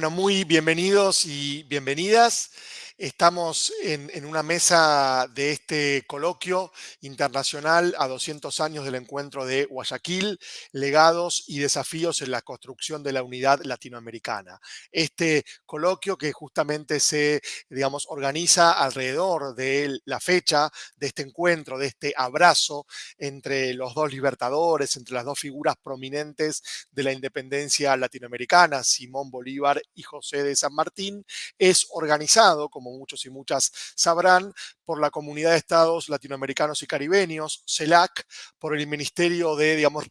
Bueno, muy bienvenidos y bienvenidas. Estamos en, una mesa de este coloquio internacional a 200 años del encuentro de Guayaquil, legados y desafíos en la construcción de la unidad latinoamericana. Este coloquio que justamente se, digamos, organiza alrededor de la fecha de este encuentro, de este abrazo entre los dos libertadores, entre las dos figuras prominentes de la independencia latinoamericana, Simón Bolívar y José de San Martín, es organizado como muchos y muchas sabrán, por la Comunidad de Estados Latinoamericanos y Caribeños, CELAC, por el Ministerio de, digamos,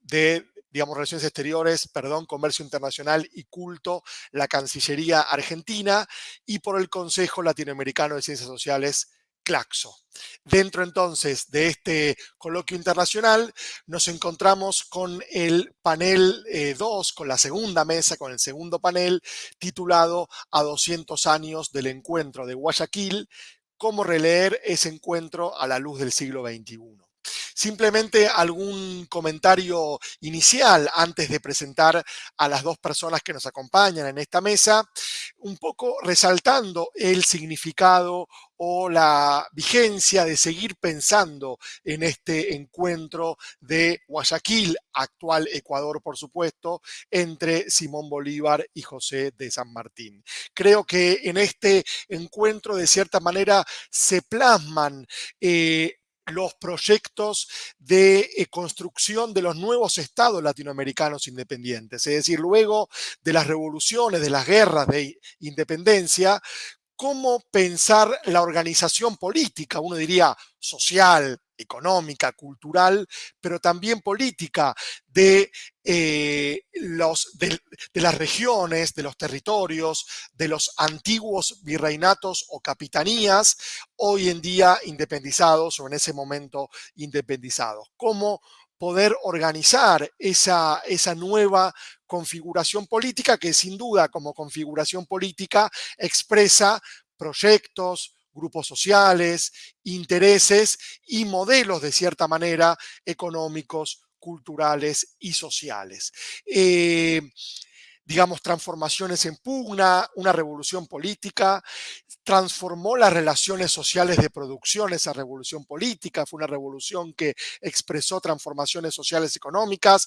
de digamos, Relaciones Exteriores, perdón, Comercio Internacional y Culto, la Cancillería Argentina, y por el Consejo Latinoamericano de Ciencias Sociales, Claxo. Dentro entonces de este coloquio internacional nos encontramos con el panel 2, eh, con la segunda mesa, con el segundo panel titulado A 200 años del encuentro de Guayaquil, cómo releer ese encuentro a la luz del siglo XXI. Simplemente algún comentario inicial antes de presentar a las dos personas que nos acompañan en esta mesa, un poco resaltando el significado o la vigencia de seguir pensando en este encuentro de Guayaquil, actual Ecuador, por supuesto, entre Simón Bolívar y José de San Martín. Creo que en este encuentro, de cierta manera, se plasman eh, los proyectos de eh, construcción de los nuevos estados latinoamericanos independientes. Es decir, luego de las revoluciones, de las guerras de independencia, cómo pensar la organización política, uno diría social, económica, cultural, pero también política de, eh, los, de, las regiones, de los territorios, de los antiguos virreinatos o capitanías, hoy en día independizados o en ese momento independizados. Cómo poder organizar esa, esa nueva configuración política que sin duda como configuración política expresa proyectos, grupos sociales, intereses y modelos de cierta manera económicos, culturales y sociales. Eh, digamos, transformaciones en pugna, una revolución política, transformó las relaciones sociales de producción, esa revolución política, fue una revolución que expresó transformaciones sociales económicas,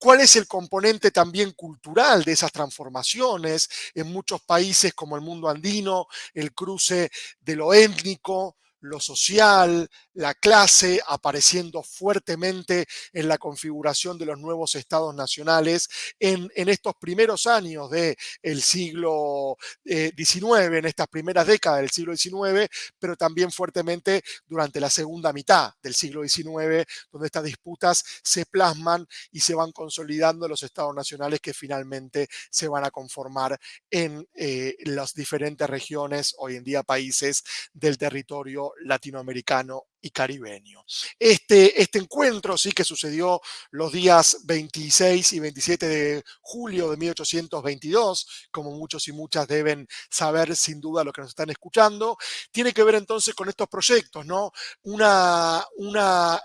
¿Cuál es el componente también cultural de esas transformaciones? En muchos países como el mundo andino, el cruce de lo étnico, lo social, la clase apareciendo fuertemente en la configuración de los nuevos estados nacionales en, estos primeros años del siglo XIX, eh, en estas primeras décadas del siglo XIX, pero también fuertemente durante la segunda mitad del siglo XIX, donde estas disputas se plasman y se van consolidando los estados nacionales que finalmente se van a conformar en eh, las diferentes regiones, hoy en día países del territorio latinoamericano y caribeño. Este, este encuentro sí que sucedió los días 26 y 27 de julio de 1822, como muchos y muchas deben saber sin duda lo que nos están escuchando, tiene que ver entonces con estos proyectos, ¿no? Una, una,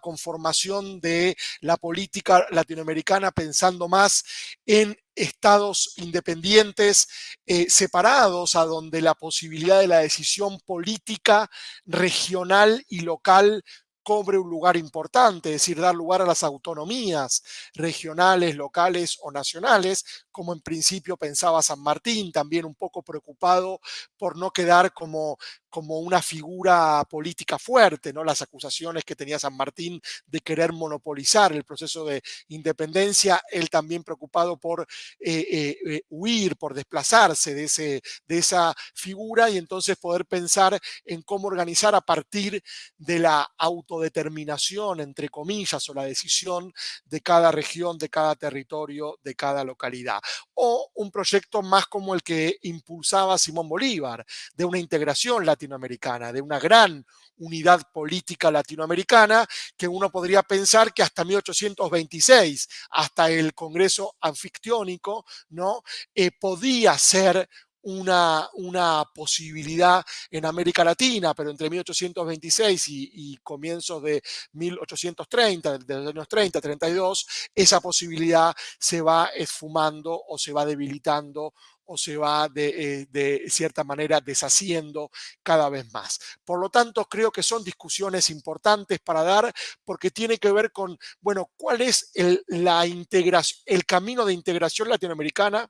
conformación de la política latinoamericana pensando más en estados independientes eh, separados, a donde la posibilidad de la decisión política regional y local cobre un lugar importante, es decir, dar lugar a las autonomías regionales, locales o nacionales, como en principio pensaba San Martín, también un poco preocupado por no quedar como como una figura política fuerte, ¿no? Las acusaciones que tenía San Martín de querer monopolizar el proceso de independencia, él también preocupado por eh, eh, eh, huir, por desplazarse de, ese, de esa figura y entonces poder pensar en cómo organizar a partir de la autodeterminación, entre comillas, o la decisión de cada región, de cada territorio, de cada localidad. O un proyecto más como el que impulsaba Simón Bolívar, de una integración latinoamericana, de una gran unidad política latinoamericana que uno podría pensar que hasta 1826, hasta el Congreso anfictiónico, ¿no? Eh, podía ser una, una, posibilidad en América Latina, pero entre 1826 y, comienzos de 1830, de los años 30, 32, esa posibilidad se va esfumando o se va debilitando o se va de, eh, de, cierta manera deshaciendo cada vez más. Por lo tanto, creo que son discusiones importantes para dar porque tiene que ver con, bueno, cuál es el, la integración, el camino de integración latinoamericana,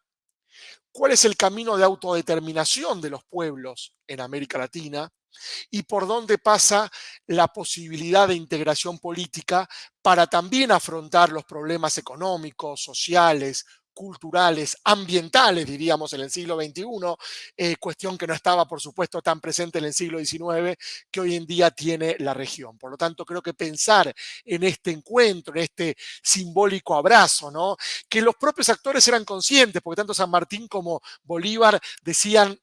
cuál es el camino de autodeterminación de los pueblos en América Latina, y por dónde pasa la posibilidad de integración política para también afrontar los problemas económicos, sociales, culturales, ambientales, diríamos, en el siglo XXI, eh, cuestión que no estaba, por supuesto, tan presente en el siglo XIX que hoy en día tiene la región. Por lo tanto, creo que pensar en este encuentro, en este simbólico abrazo, ¿no? que los propios actores eran conscientes, porque tanto San Martín como Bolívar decían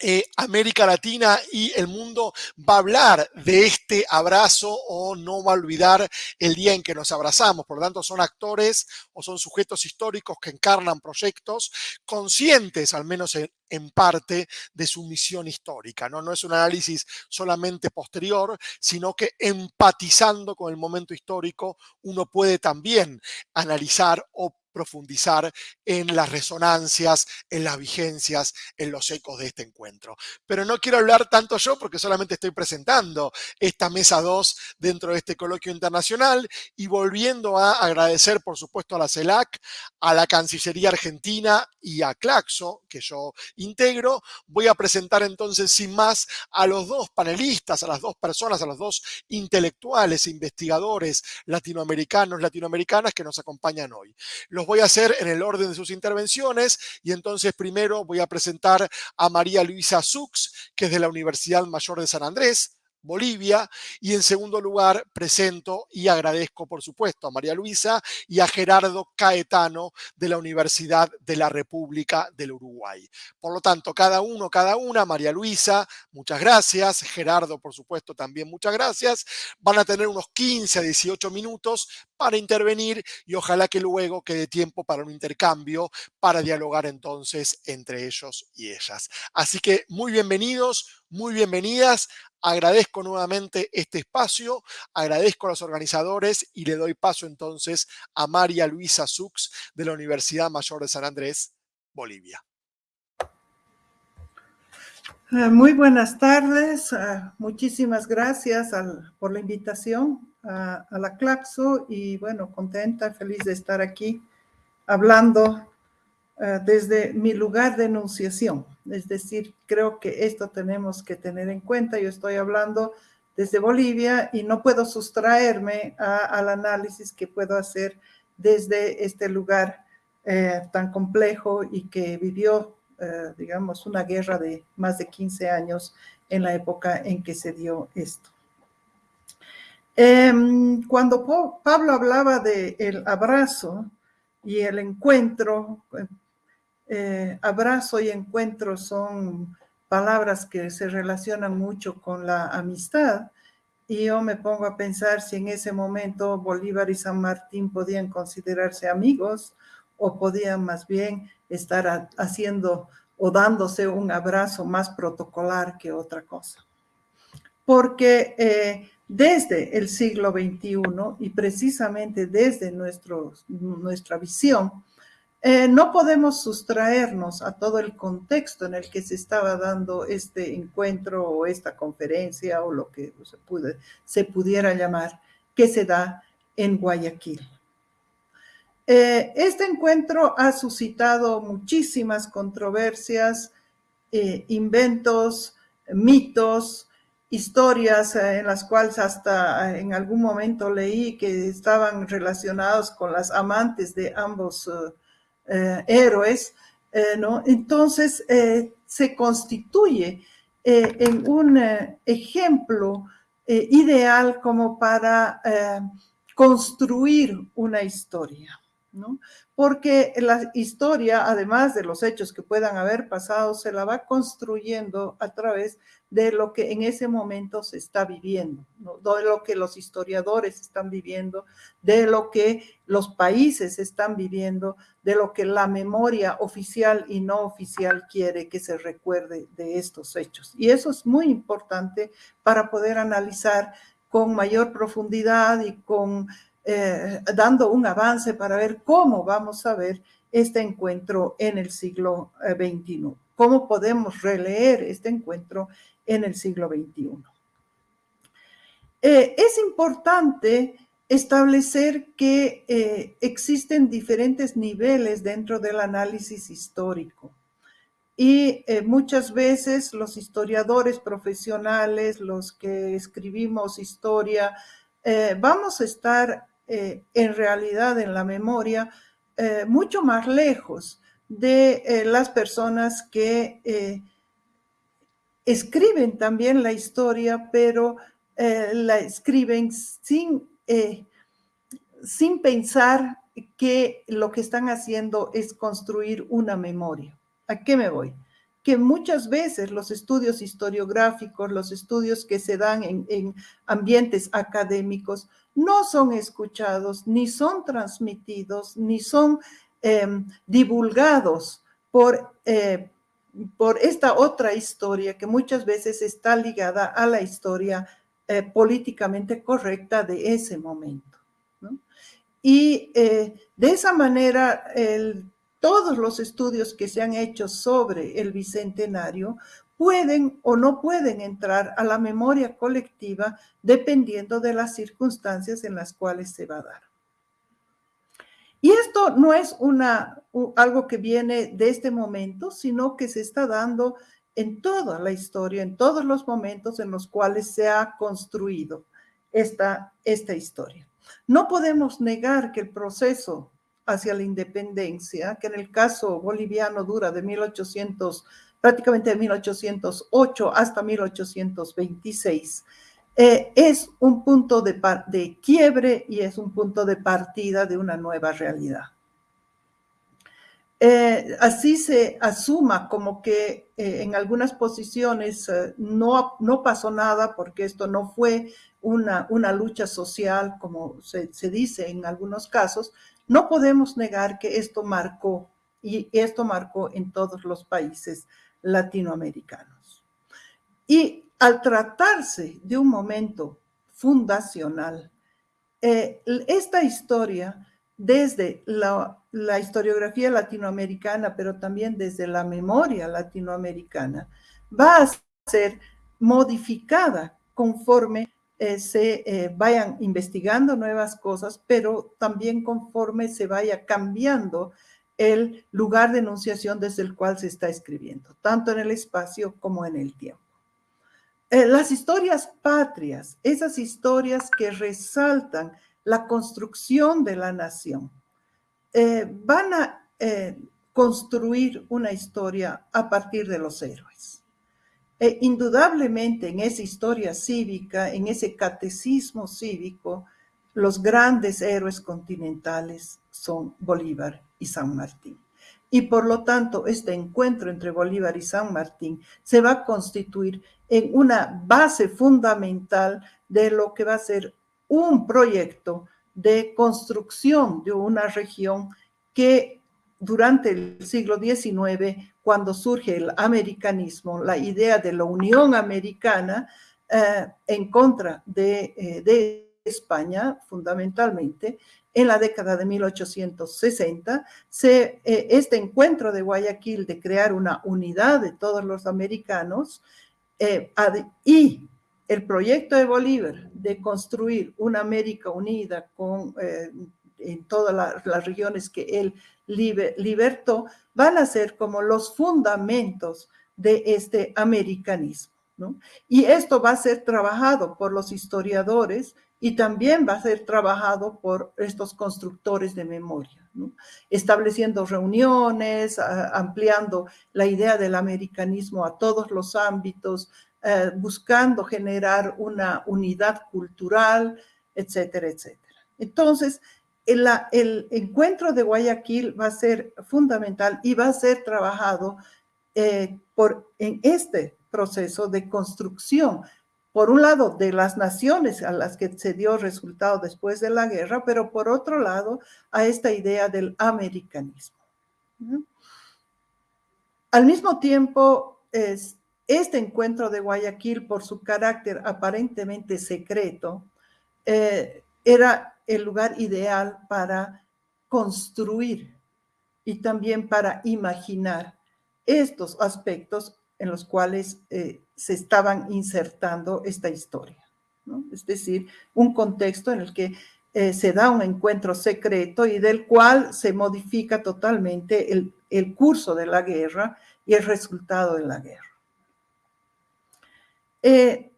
eh, América Latina y el mundo va a hablar de este abrazo o no va a olvidar el día en que nos abrazamos. Por lo tanto, son actores o son sujetos históricos que encarnan proyectos conscientes, al menos en, en parte, de su misión histórica. ¿no? no es un análisis solamente posterior, sino que empatizando con el momento histórico, uno puede también analizar o profundizar en las resonancias, en las vigencias, en los ecos de este encuentro. Pero no quiero hablar tanto yo porque solamente estoy presentando esta mesa 2 dentro de este coloquio internacional y volviendo a agradecer, por supuesto, a la CELAC, a la Cancillería Argentina y a Claxo, que yo integro, voy a presentar entonces sin más a los dos panelistas, a las dos personas, a los dos intelectuales, investigadores latinoamericanos, latinoamericanas que nos acompañan hoy. Voy a hacer en el orden de sus intervenciones y entonces primero voy a presentar a María Luisa Sux, que es de la Universidad Mayor de San Andrés, Bolivia. Y en segundo lugar, presento y agradezco, por supuesto, a María Luisa y a Gerardo Caetano de la Universidad de la República del Uruguay. Por lo tanto, cada uno, cada una, María Luisa, muchas gracias. Gerardo, por supuesto, también muchas gracias. Van a tener unos 15 a 18 minutos para intervenir y ojalá que luego quede tiempo para un intercambio, para dialogar entonces entre ellos y ellas. Así que muy bienvenidos, muy bienvenidas Agradezco nuevamente este espacio, agradezco a los organizadores y le doy paso entonces a María Luisa Sux de la Universidad Mayor de San Andrés, Bolivia. Eh, muy buenas tardes, eh, muchísimas gracias por la invitación a, la Claxo y bueno, contenta, feliz de estar aquí hablando eh, desde mi lugar de enunciación. Es decir, creo que esto tenemos que tener en cuenta. Yo estoy hablando desde Bolivia y no puedo sustraerme al análisis que puedo hacer desde este lugar eh, tan complejo y que vivió, eh, digamos, una guerra de más de 15 años en la época en que se dio esto. Em, cuando Pablo hablaba del el abrazo y el encuentro, eh, abrazo y encuentro son palabras que se relacionan mucho con la amistad. Y yo me pongo a pensar si en ese momento Bolívar y San Martín podían considerarse amigos o podían más bien estar haciendo o dándose un abrazo más protocolar que otra cosa. Porque eh, desde el siglo XXI y precisamente desde nuestro, nuestra visión, eh, no podemos sustraernos a todo el contexto en el que se estaba dando este encuentro o esta conferencia o lo que se, pudiera llamar, que se da en Guayaquil. Eh, este encuentro ha suscitado muchísimas controversias, eh, inventos, mitos, historias en las cuales hasta en algún momento leí que estaban relacionados con las amantes de ambos eh, héroes, eh, ¿no? Entonces eh, se constituye en un ejemplo ideal como para construir una historia. ¿no? Porque la historia, además de los hechos que puedan haber pasado, se la va construyendo a través de lo que en ese momento se está viviendo, de lo que los historiadores están viviendo, de lo que los países están viviendo, de lo que la memoria oficial y no oficial quiere que se recuerde de estos hechos. Y eso es muy importante para poder analizar con mayor profundidad y con eh, dando un avance para ver cómo vamos a ver este encuentro en el siglo XXI, eh, cómo podemos releer este encuentro en el siglo XXI. Eh, es importante establecer que existen diferentes niveles dentro del análisis histórico y muchas veces los historiadores profesionales, los que escribimos historia, vamos a estar eh, en realidad en la memoria eh, mucho más lejos de eh, las personas que escriben también la historia, pero la escriben sin, sin pensar que lo que están haciendo es construir una memoria. ¿A qué me voy? que muchas veces los estudios historiográficos, los estudios que se dan en, ambientes académicos, no son escuchados, ni son transmitidos, ni son em, divulgados por, eh, por esta otra historia que muchas veces está ligada a la historia eh, políticamente correcta de ese momento. Y eh, de esa manera, todos los estudios que se han hecho sobre el Bicentenario pueden o no pueden entrar a la memoria colectiva dependiendo de las circunstancias en las cuales se va a dar. Y esto no es una, algo que viene de este momento, sino que se está dando en toda la historia, en todos los momentos en los cuales se ha construido esta, esta historia. No podemos negar que el proceso hacia la independencia, que en el caso boliviano dura de 1800, prácticamente de 1808 hasta 1826, eh, es un punto de, quiebre y es un punto de partida de una nueva realidad. Eh, así se asuma como que eh, en algunas posiciones no, no pasó nada porque esto no fue una, una lucha social, como se, se, dice en algunos casos, no podemos negar que esto marcó, y esto marcó en todos los países latinoamericanos. Y al tratarse de un momento fundacional, eh, esta historia, desde la, historiografía latinoamericana, pero también desde la memoria latinoamericana, va a ser modificada conforme eh, se eh, vayan investigando nuevas cosas, pero también conforme se vaya cambiando el lugar de enunciación desde el cual se está escribiendo, tanto en el espacio como en el tiempo. Eh, las historias patrias, esas historias que resaltan la construcción de la nación, van a construir una historia a partir de los héroes. E indudablemente en esa historia cívica, en ese catecismo cívico, los grandes héroes continentales son Bolívar y San Martín. Y por lo tanto, este encuentro entre Bolívar y San Martín se va a constituir en una base fundamental de lo que va a ser un proyecto de construcción de una región que durante el siglo XIX cuando surge el americanismo, la idea de la Unión Americana eh, en contra eh, de, España, fundamentalmente, en la década de 1860, se, eh, este encuentro de Guayaquil de crear una unidad de todos los americanos y el proyecto de Bolívar de construir una América unida con en todas las regiones que él libertó, van a ser como los fundamentos de este americanismo. ¿no? Y esto va a ser trabajado por los historiadores y también va a ser trabajado por estos constructores de memoria, estableciendo reuniones, ampliando la idea del americanismo a todos los ámbitos, eh, buscando generar una unidad cultural, etcétera, etcétera. Entonces, el, encuentro de Guayaquil va a ser fundamental y va a ser trabajado eh, por, en este proceso de construcción, por un lado, de las naciones a las que se dio resultado después de la guerra, pero por otro lado, a esta idea del americanismo. Al mismo tiempo, es, este encuentro de Guayaquil, por su carácter aparentemente secreto, eh, era el lugar ideal para construir y también para imaginar estos aspectos en los cuales eh, se estaban insertando esta historia. Es decir, un contexto en el que eh, se da un encuentro secreto y del cual se modifica totalmente el, el curso de la guerra y el resultado de la guerra. Eh,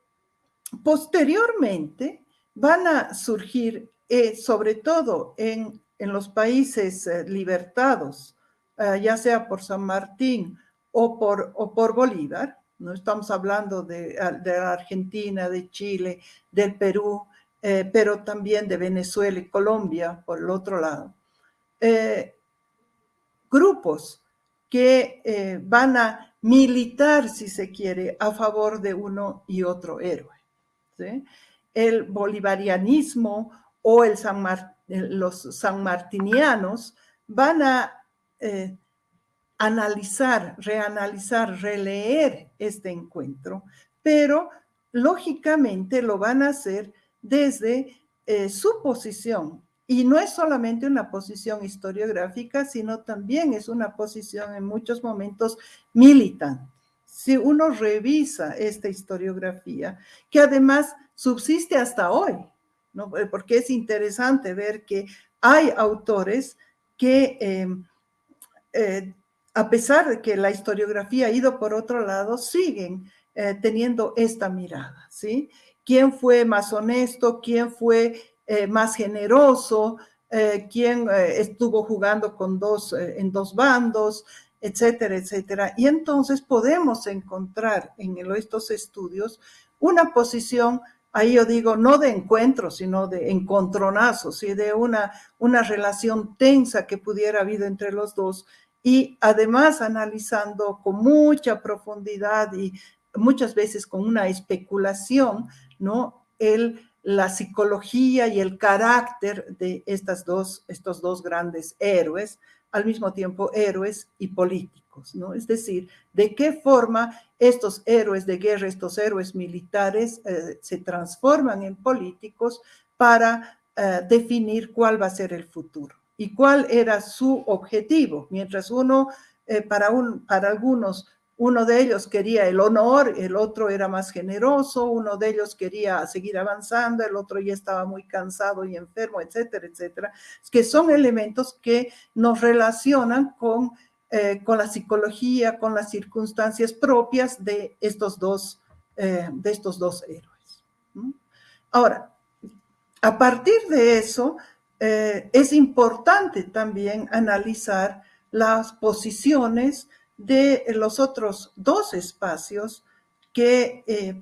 posteriormente van a surgir, eh, sobre todo en, los países libertados, ya sea por San Martín o por, o por Bolívar, no estamos hablando de, de Argentina, de Chile, del Perú, pero también de Venezuela y Colombia, por el otro lado. grupos que van a militar, si se quiere, a favor de uno y otro héroe. El bolivarianismo o los sanmartinianos van a eh, analizar, reanalizar, releer este encuentro, pero lógicamente lo van a hacer desde eh, su posición y no es solamente una posición historiográfica, sino también es una posición en muchos momentos militante. Si uno revisa esta historiografía, que además subsiste hasta hoy, ¿no? Eh, porque es interesante ver que hay autores que, em, eh, a pesar de que la historiografía ha ido por otro lado, siguen eh, teniendo esta mirada, ¿sí? ¿Quién fue más honesto? ¿Quién fue eh, más generoso, eh, quien eh, estuvo jugando con dos, en dos bandos, etcétera, etcétera. Y entonces podemos encontrar en estos estudios una posición, ahí yo digo, no de encuentro, sino de encontronazos y de una, una relación tensa que pudiera haber entre los dos y además analizando con mucha profundidad y muchas veces con una especulación, ¿no? El la psicología y el carácter de estas dos, estos dos grandes héroes, al mismo tiempo héroes y políticos, ¿no? Es decir, de qué forma estos héroes de guerra, estos héroes militares eh, se transforman en políticos para eh, definir cuál va a ser el futuro y cuál era su objetivo. Mientras uno, eh, para, un, para algunos, uno de ellos quería el honor, el otro era más generoso, uno de ellos quería seguir avanzando, el otro ya estaba muy cansado y enfermo, etcétera, etcétera. Que son elementos que nos relacionan con, eh, con la psicología, con las circunstancias propias de estos dos, eh, de estos dos héroes. Ahora, a partir de eso, eh, es importante también analizar las posiciones de los otros dos espacios que eh,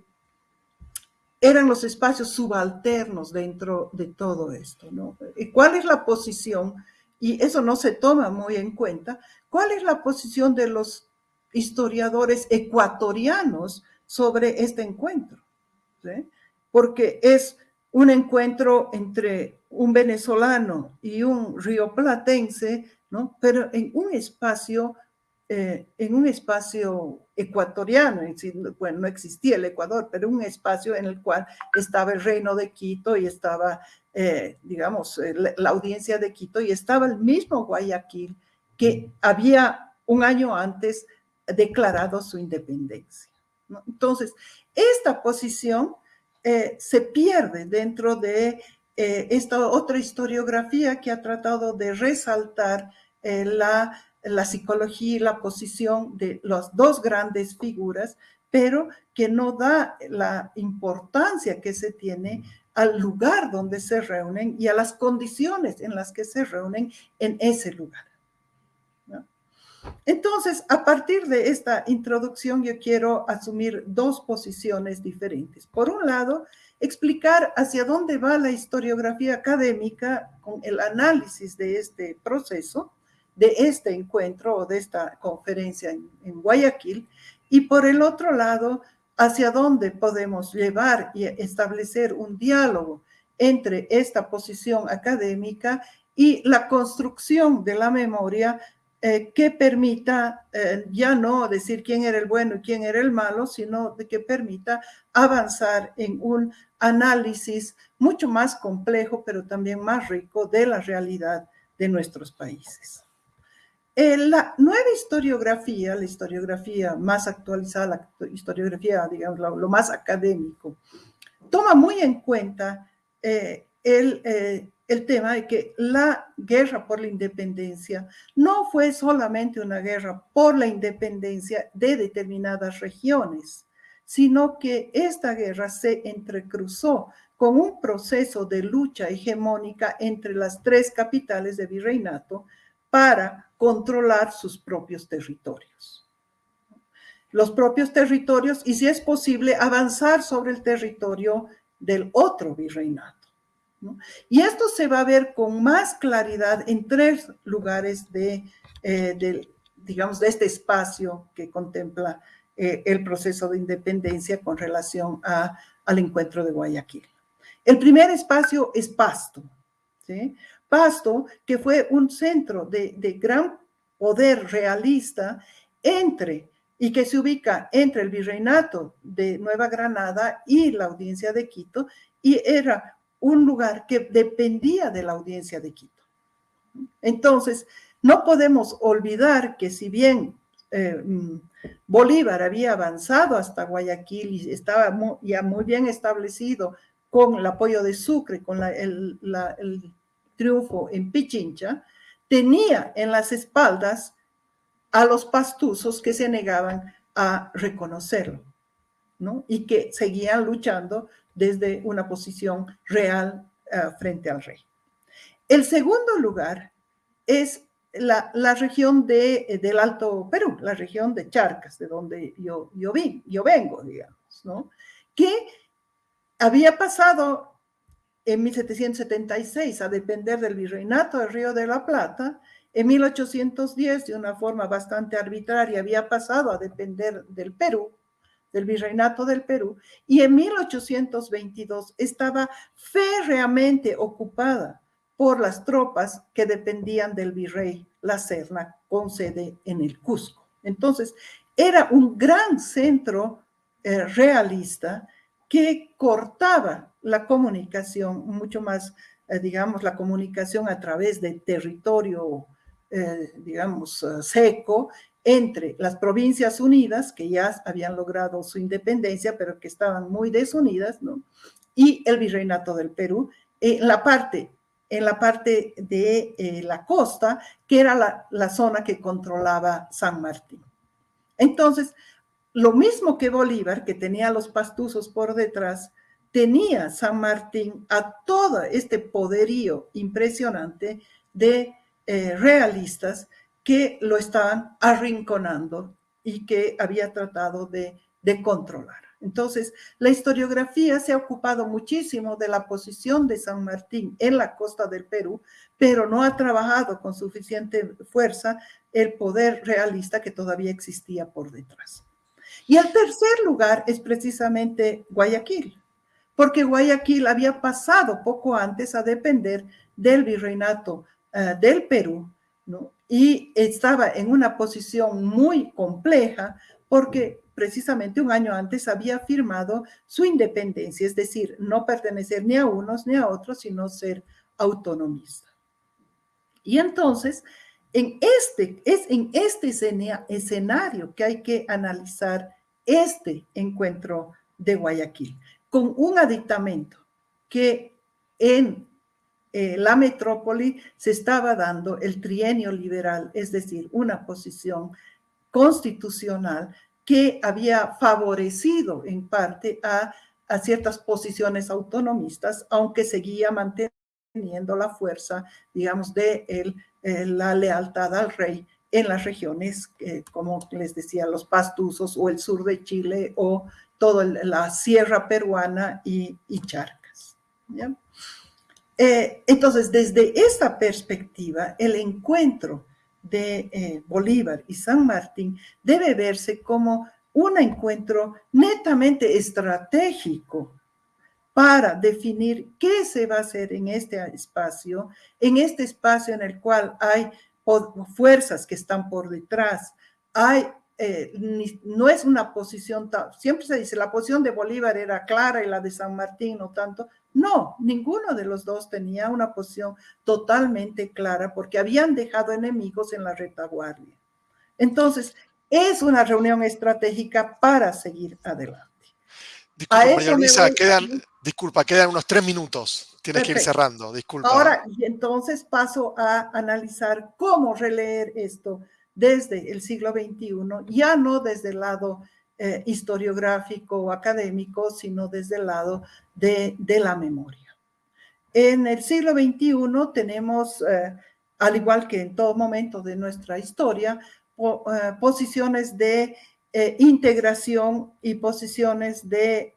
eran los espacios subalternos dentro de todo esto, ¿no? ¿Cuál es la posición? Y eso no se toma muy en cuenta. ¿Cuál es la posición de los historiadores ecuatorianos sobre este encuentro? Porque es un encuentro entre un venezolano y un rioplatense, ¿no? Pero en un espacio eh, en un espacio ecuatoriano, bueno, no existía el Ecuador, pero un espacio en el cual estaba el reino de Quito y estaba, eh, digamos, eh, la audiencia de Quito y estaba el mismo Guayaquil que había un año antes declarado su independencia. Entonces, esta posición se pierde dentro de esta otra historiografía que ha tratado de resaltar la la psicología y la posición de las dos grandes figuras, pero que no da la importancia que se tiene al lugar donde se reúnen y a las condiciones en las que se reúnen en ese lugar. Entonces, a partir de esta introducción, yo quiero asumir dos posiciones diferentes. Por un lado, explicar hacia dónde va la historiografía académica con el análisis de este proceso, de este encuentro o de esta conferencia en, Guayaquil, y por el otro lado, hacia dónde podemos llevar y establecer un diálogo entre esta posición académica y la construcción de la memoria eh, que permita eh, ya no decir quién era el bueno y quién era el malo, sino que permita avanzar en un análisis mucho más complejo, pero también más rico de la realidad de nuestros países. la nueva historiografía, la historiografía más actualizada, la historiografía, digamos, lo, más académico, toma muy en cuenta eh, el, el tema de que la guerra por la independencia no fue solamente una guerra por la independencia de determinadas regiones, sino que esta guerra se entrecruzó con un proceso de lucha hegemónica entre las tres capitales de virreinato para controlar sus propios territorios. Los propios territorios y si es posible avanzar sobre el territorio del otro virreinato. Y esto se va a ver con más claridad en tres lugares de, eh, digamos, de este espacio que contempla eh, el proceso de independencia con relación al encuentro de Guayaquil. El primer espacio es Pasto, ¿sí? Pasto, que fue un centro de, de gran poder realista entre y que se ubica entre el virreinato de Nueva Granada y la audiencia de Quito, y era un lugar que dependía de la audiencia de Quito. Entonces, no podemos olvidar que si bien eh, mm, Bolívar había avanzado hasta Guayaquil y estaba ya muy bien establecido con el apoyo de Sucre, con el, el triunfo en Pichincha, tenía en las espaldas a los pastuzos que se negaban a reconocerlo, ¿no? Y que seguían luchando desde una posición real eh, frente al rey. El segundo lugar es la, región de, del Alto Perú, la región de Charcas, de donde yo, yo, vi, yo vengo, digamos, ¿no? Que había pasado en 1776 a depender del virreinato del Río de la Plata, en 1810 de una forma bastante arbitraria había pasado a depender del Perú, del virreinato del Perú, y en 1822 estaba férreamente ocupada por las tropas que dependían del virrey La Serna, con sede en el Cusco. Entonces, era un gran centro eh, realista que cortaba la comunicación, mucho más, eh, digamos, la comunicación a través de territorio, eh, digamos, seco entre las provincias unidas, que ya habían logrado su independencia, pero que estaban muy desunidas, ¿no? y el virreinato del Perú, en la parte, en la parte de eh, la costa, que era la, la zona que controlaba San Martín. Entonces, lo mismo que Bolívar, que tenía los pastuzos por detrás, tenía San Martín a todo este poderío impresionante de eh, realistas que lo estaban arrinconando y que había tratado de, controlar. Entonces, la historiografía se ha ocupado muchísimo de la posición de San Martín en la costa del Perú, pero no ha trabajado con suficiente fuerza el poder realista que todavía existía por detrás. Y el tercer lugar es precisamente Guayaquil, porque Guayaquil había pasado poco antes a depender del virreinato eh, del Perú, ¿no? Y estaba en una posición muy compleja porque precisamente un año antes había firmado su independencia, es decir, no pertenecer ni a unos ni a otros, sino ser autonomista. Y entonces, en este, es en este escenario que hay que analizar este encuentro de Guayaquil, con un aditamento que en eh, la metrópoli se estaba dando el trienio liberal, es decir, una posición constitucional que había favorecido en parte a, ciertas posiciones autonomistas, aunque seguía manteniendo la fuerza, digamos, de el, la lealtad al rey en las regiones, eh, como les decía, los pastusos o el sur de Chile o toda la sierra peruana y, Charcas. Eh, entonces, desde esta perspectiva, el encuentro de eh, Bolívar y San Martín debe verse como un encuentro netamente estratégico para definir qué se va a hacer en este espacio, en este espacio en el cual hay fuerzas que están por detrás, eh, no es una posición, siempre se dice, la posición de Bolívar era clara y la de San Martín no tanto, no, ninguno de los dos tenía una posición totalmente clara porque habían dejado enemigos en la retaguardia. Entonces, es una reunión estratégica para seguir adelante. Disculpa, María quedan, disculpa, quedan unos tres minutos. Tienes que ir cerrando, disculpa. Ahora, entonces paso a analizar cómo releer esto desde el siglo XXI, ya no desde el lado eh, historiográfico o académico, sino desde el lado de, la memoria. En el siglo XXI tenemos, eh, al igual que en todo momento de nuestra historia, eh, posiciones de integración y posiciones de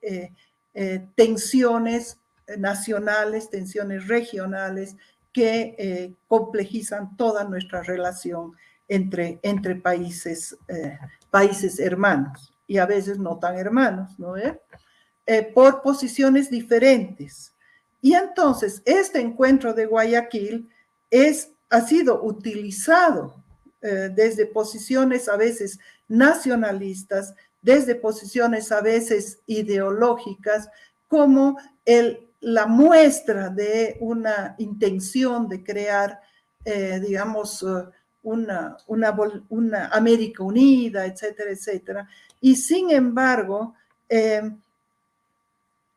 tensiones nacionales, tensiones regionales que complejizan toda nuestra relación entre, países hermanos y a veces no tan hermanos, ¿no? Eh, por posiciones diferentes. Y entonces este encuentro de Guayaquil es, ha sido utilizado eh, desde posiciones a veces nacionalistas, desde posiciones a veces ideológicas, como el, la muestra de una intención de crear, eh, digamos, una, una, una, América unida, etcétera, etcétera. Y sin embargo, eh,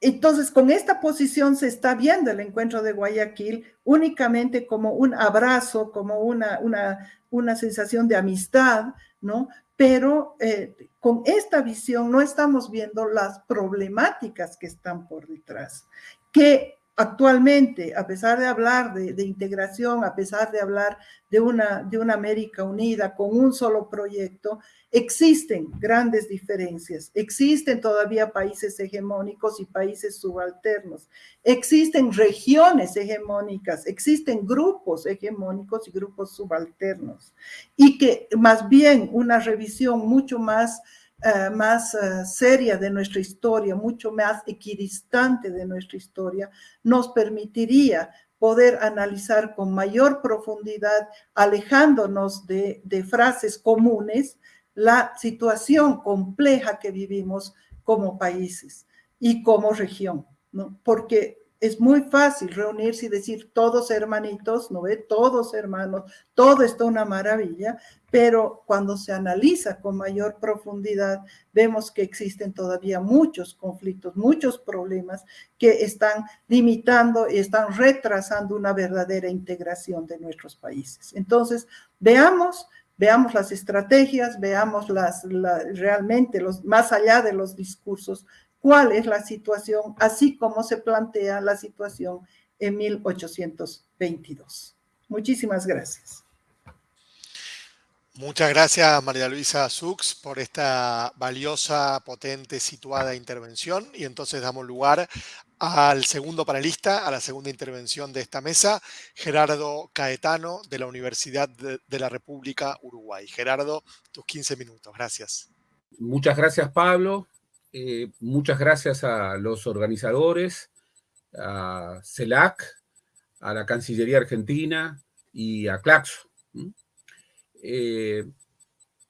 entonces con esta posición se está viendo el encuentro de Guayaquil únicamente como un abrazo, como una, una, una sensación de amistad, ¿no? Pero eh, con esta visión no estamos viendo las problemáticas que están por detrás, que actualmente, a pesar de hablar de, integración, a pesar de hablar de una, de una América unida con un solo proyecto, existen grandes diferencias. Existen todavía países hegemónicos y países subalternos. Existen regiones hegemónicas, existen grupos hegemónicos y grupos subalternos. Y que más bien una revisión mucho más eh, más eh, seria de nuestra historia, mucho más equidistante de nuestra historia, nos permitiría poder analizar con mayor profundidad, alejándonos de, de frases comunes, la situación compleja que vivimos como países y como región, ¿no? Porque es muy fácil reunirse y decir todos hermanitos, ¿no ve? Todos hermanos, todo está una maravilla, pero cuando se analiza con mayor profundidad, vemos que existen todavía muchos conflictos, muchos problemas que están limitando y están retrasando una verdadera integración de nuestros países. Entonces, veamos veamos las estrategias, veamos las, realmente los, más allá de los discursos, cuál es la situación, así como se plantea la situación en 1822. Muchísimas gracias. Muchas gracias María Luisa Sux por esta valiosa, potente, situada intervención y entonces damos lugar al segundo panelista, a la segunda intervención de esta mesa, Gerardo Caetano de la Universidad de, la República Uruguay. Gerardo, tus 15 minutos. Gracias. Muchas gracias Pablo. Eh, muchas gracias a los organizadores, a CELAC, a la Cancillería Argentina y a Claxo. Eh,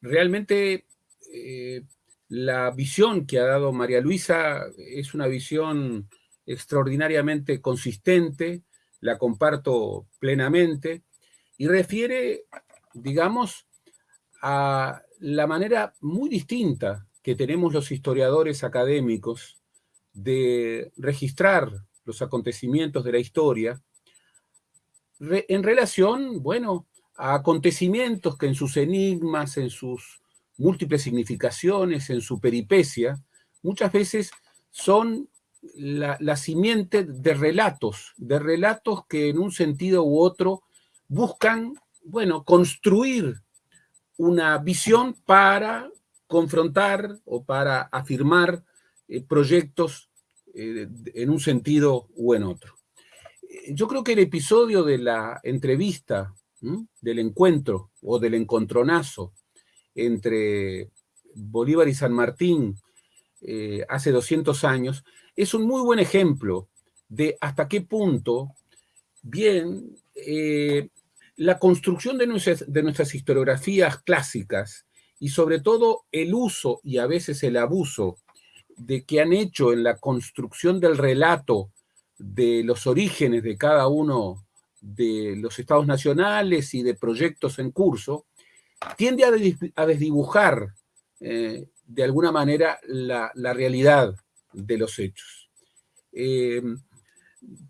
realmente eh, la visión que ha dado María Luisa es una visión extraordinariamente consistente, la comparto plenamente, y refiere, digamos, a la manera muy distinta que tenemos los historiadores académicos de registrar los acontecimientos de la historia en relación, bueno, a acontecimientos que en sus enigmas, en sus múltiples significaciones, en su peripecia, muchas veces son la, la, simiente de relatos, de relatos que en un sentido u otro buscan, bueno, construir una visión para confrontar o para afirmar eh, proyectos eh, en un sentido u en otro. Yo creo que el episodio de la entrevista, del encuentro o del encontronazo entre Bolívar y San Martín eh, hace 200 años, es un muy buen ejemplo de hasta qué punto, bien, la construcción de de nuestras historiografías clásicas y sobre todo el uso y a veces el abuso de que han hecho en la construcción del relato de los orígenes de cada uno de los estados nacionales y de proyectos en curso, tiende a, desdibujar eh, de alguna manera la, realidad de los hechos. Eh,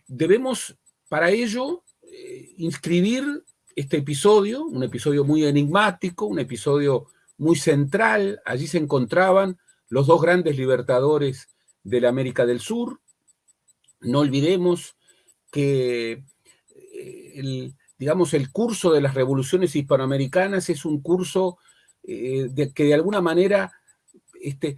debemos para ello eh, inscribir este episodio, un episodio muy enigmático, un episodio muy central. Allí se encontraban los dos grandes libertadores de la América del Sur. No olvidemos que eh, el, digamos, el curso de las revoluciones hispanoamericanas es un curso eh, que de alguna manera este,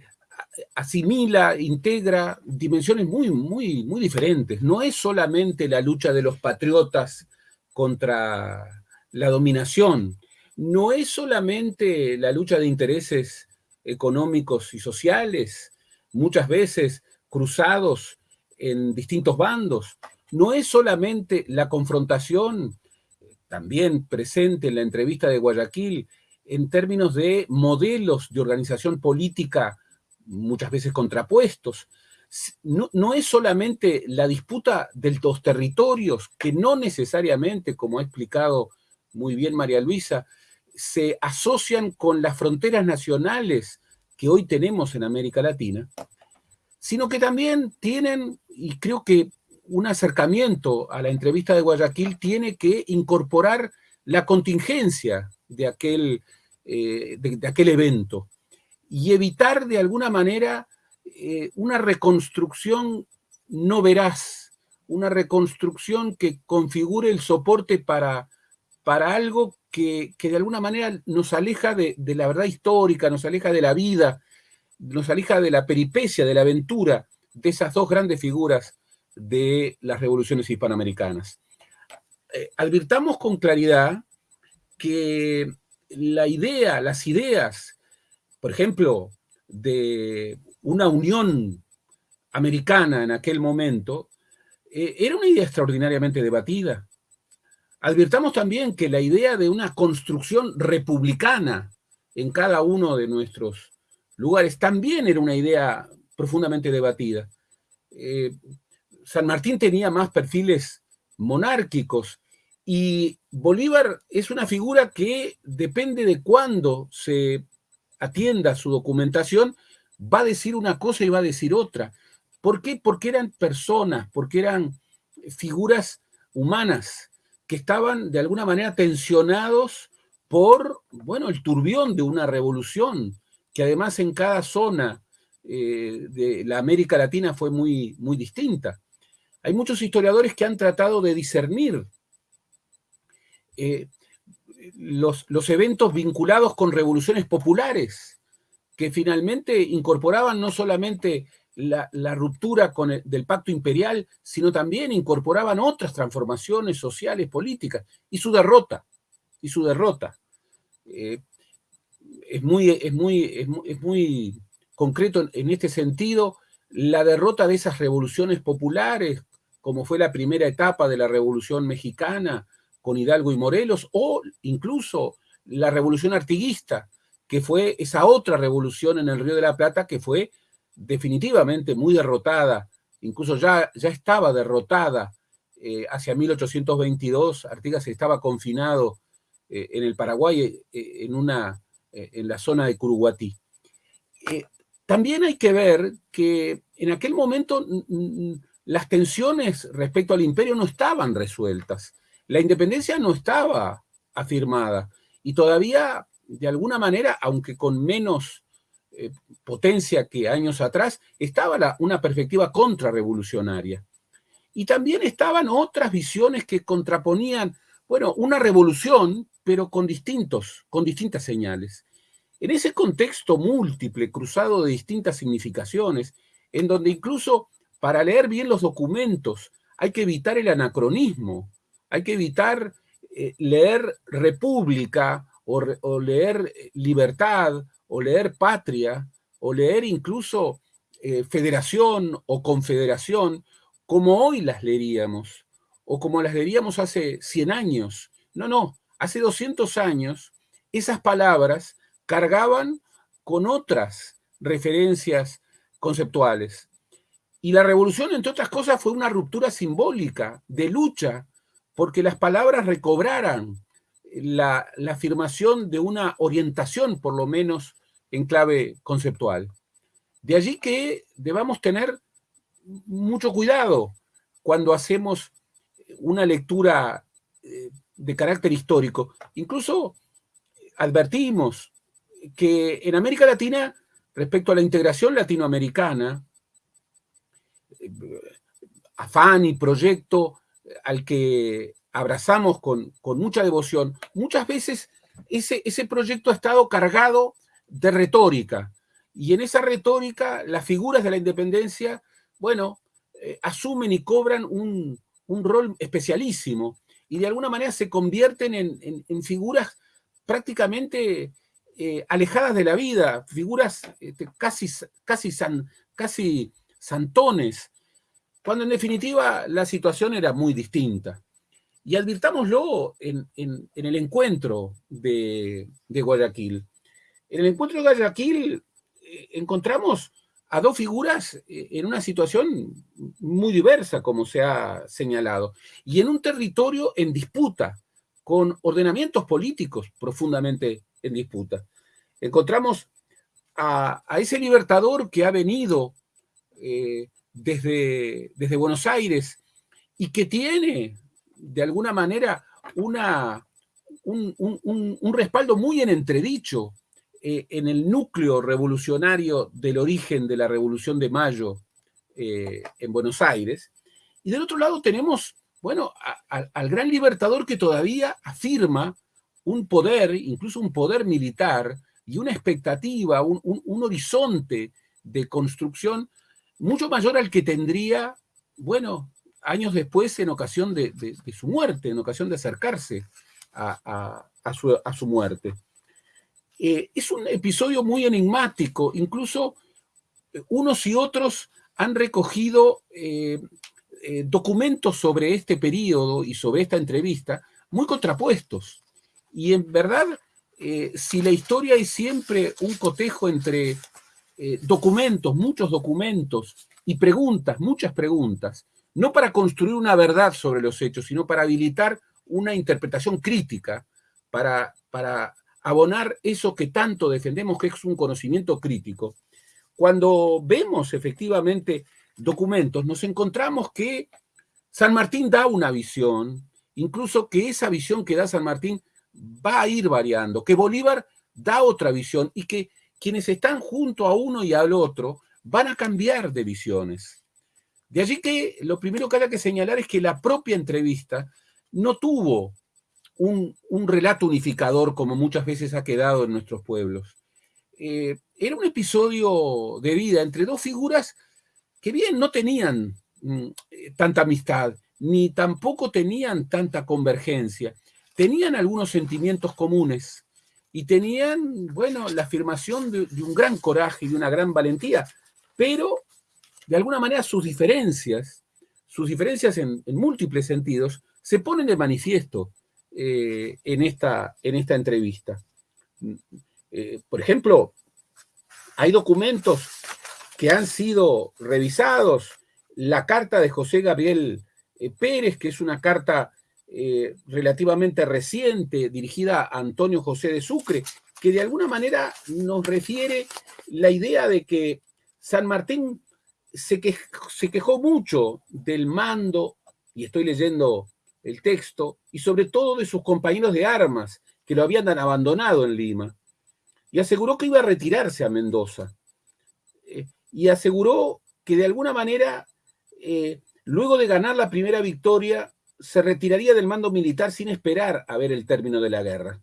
asimila, integra dimensiones muy, muy, muy diferentes. No es solamente la lucha de los patriotas contra la dominación, no es solamente la lucha de intereses económicos y sociales, muchas veces cruzados en distintos bandos, no es solamente la confrontación, también presente en la entrevista de Guayaquil, en términos de modelos de organización política muchas veces contrapuestos, no, no, es solamente la disputa de los territorios, que no necesariamente, como ha explicado muy bien María Luisa, se asocian con las fronteras nacionales que hoy tenemos en América Latina, sino que también tienen, y creo que un acercamiento a la entrevista de Guayaquil tiene que incorporar la contingencia de aquel, eh, de, aquel evento y evitar de alguna manera eh, una reconstrucción no veraz, una reconstrucción que configure el soporte para, para algo que, de alguna manera nos aleja de, la verdad histórica, nos aleja de la vida, nos aleja de la peripecia, de la aventura de esas dos grandes figuras de las revoluciones hispanoamericanas. Eh, advirtamos con claridad que la idea, las ideas, por ejemplo, de una unión americana en aquel momento, eh, era una idea extraordinariamente debatida. Advirtamos también que la idea de una construcción republicana en cada uno de nuestros lugares también era una idea profundamente debatida. Eh, San Martín tenía más perfiles monárquicos y Bolívar es una figura que depende de cuándo se atienda su documentación, va a decir una cosa y va a decir otra. ¿Por qué? Porque eran personas, porque eran figuras humanas que estaban de alguna manera tensionados por, bueno, el turbión de una revolución, que además en cada zona eh, de la América Latina fue muy, muy distinta. Hay muchos historiadores que han tratado de discernir eh, los, los eventos vinculados con revoluciones populares, que finalmente incorporaban no solamente la, ruptura con del pacto imperial, sino también incorporaban otras transformaciones sociales, políticas, y su derrota, y su derrota. Eh, es, muy, es, muy, es, muy, concreto en este sentido la derrota de esas revoluciones populares, como fue la primera etapa de la Revolución Mexicana con Hidalgo y Morelos, o incluso la Revolución Artiguista, que fue esa otra revolución en el Río de la Plata, que fue definitivamente muy derrotada, incluso ya, ya estaba derrotada eh, hacia 1822, Artigas estaba confinado eh, en el Paraguay, eh, en, una, en la zona de Curuguatí. también hay que ver que en aquel momento las tensiones respecto al imperio no estaban resueltas, la independencia no estaba afirmada y todavía, de alguna manera, aunque con menos eh, potencia que años atrás, estaba una perspectiva contrarrevolucionaria. Y también estaban otras visiones que contraponían, bueno, una revolución, pero con distintos, con distintas señales. En ese contexto múltiple, cruzado de distintas significaciones, en donde incluso para leer bien los documentos hay que evitar el anacronismo, hay que evitar eh, leer república o, leer eh, libertad o leer patria o leer incluso eh, federación o confederación como hoy las leeríamos o como las leeríamos hace 100 años. No, no, hace 200 años esas palabras cargaban con otras referencias conceptuales. Y la revolución, entre otras cosas, fue una ruptura simbólica de lucha porque las palabras recobraran la, afirmación de una orientación, por lo menos en clave conceptual. De allí que debamos tener mucho cuidado cuando hacemos una lectura eh, de carácter histórico. Incluso advertimos que en América Latina, respecto a la integración latinoamericana, eh, afán y proyecto al que abrazamos con, mucha devoción, muchas veces ese, ese proyecto ha estado cargado de retórica. Y en esa retórica, las figuras de la independencia, bueno, eh, asumen y cobran un, rol especialísimo y de alguna manera se convierten en, figuras prácticamente eh, alejadas de la vida, figuras este, casi, casi, casi santones, cuando en definitiva la situación era muy distinta. Y advirtámoslo en, el encuentro de, Guayaquil. En el encuentro de Guayaquil eh, encontramos a dos figuras eh, en una situación muy diversa, como se ha señalado, y en un territorio en disputa, con ordenamientos políticos profundamente en disputa. Encontramos a, ese libertador que ha venido eh, desde, Buenos Aires y que tiene, de alguna manera, un, respaldo muy en entredicho eh, en el núcleo revolucionario del origen de la Revolución de Mayo eh, en Buenos Aires. Y del otro lado tenemos, bueno, al gran libertador que todavía afirma un poder, incluso un poder militar, y una expectativa, un, un horizonte de construcción mucho mayor al que tendría, bueno, años después en ocasión de, su muerte, en ocasión de acercarse a, su, muerte. Eh, es un episodio muy enigmático, incluso eh, unos y otros han recogido eh, documentos sobre este periodo y sobre esta entrevista muy contrapuestos. Y en verdad, si la historia es siempre un cotejo entre documentos, muchos documentos y preguntas, muchas preguntas, no para construir una verdad sobre los hechos, sino para habilitar una interpretación crítica, para, para abonar eso que tanto defendemos, que es un conocimiento crítico. Cuando vemos efectivamente documentos, nos encontramos que San Martín da una visión, incluso que esa visión que da San Martín va a ir variando, que Bolívar da otra visión y que quienes están junto a uno y al otro van a cambiar de visiones. De allí que lo primero que hay que señalar es que la propia entrevista no tuvo un, relato unificador como muchas veces ha quedado en nuestros pueblos. Eh, era un episodio de vida entre dos figuras que bien no tenían mm, eh, tanta amistad, ni tampoco tenían tanta convergencia. Tenían algunos sentimientos comunes y tenían, bueno, la afirmación de un gran coraje y de una gran valentía, pero de alguna manera sus diferencias, sus diferencias en, múltiples sentidos, se ponen de manifiesto eh, en, esta, en esta entrevista. Eh, por ejemplo, hay documentos que han sido revisados, la carta de José Gabriel eh, Pérez, que es una carta relativamente reciente dirigida a Antonio José de Sucre, que de alguna manera nos refiere la idea de que San Martín se, quejó mucho del mando, y estoy leyendo el texto, y sobre todo de sus compañeros de armas, que lo habían abandonado en Lima, y aseguró que iba a retirarse a Mendoza. Eh, y aseguró que de alguna manera, eh, luego de ganar la primera victoria, se retiraría del mando militar sin esperar a ver el término de la guerra.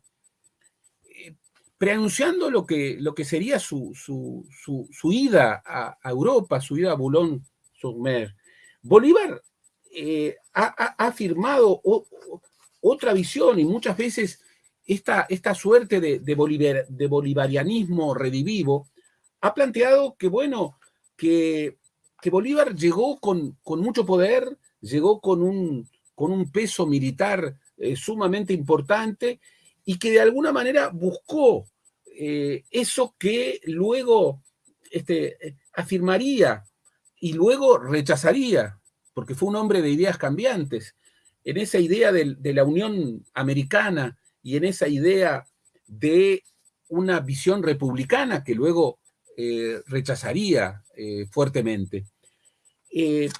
Eh, preanunciando lo que, lo que sería su, su, ida a, Europa, su ida a Boulogne-sur-Mer, Bolívar ha, afirmado otra visión y muchas veces esta, esta suerte de, de, bolivarianismo redivivo ha planteado que, bueno, que, que Bolívar llegó con, con, mucho poder, llegó con un, con un peso militar eh, sumamente importante y que de alguna manera buscó eh, eso que luego este, afirmaría y luego rechazaría, porque fue un hombre de ideas cambiantes. En esa idea de, la Unión Americana y en esa idea de una visión republicana que luego eh, rechazaría eh, fuertemente. Eh,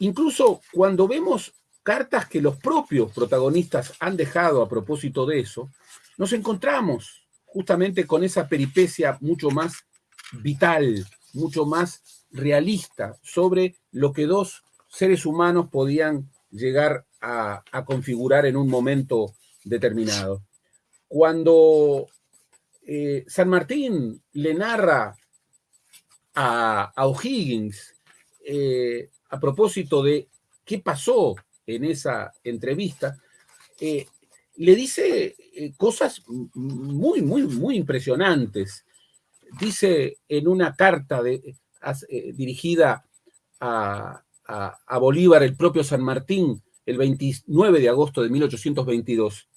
incluso cuando vemos cartas que los propios protagonistas han dejado a propósito de eso, nos encontramos justamente con esa peripecia mucho más vital, mucho más realista sobre lo que dos seres humanos podían llegar a, configurar en un momento determinado. Cuando eh, San Martín le narra a, O'Higgins eh, a propósito de qué pasó en esa entrevista, eh, le dice cosas muy, muy, muy impresionantes. Dice en una carta dirigida a, a Bolívar, el propio San Martín, el 29 de agosto de 1822,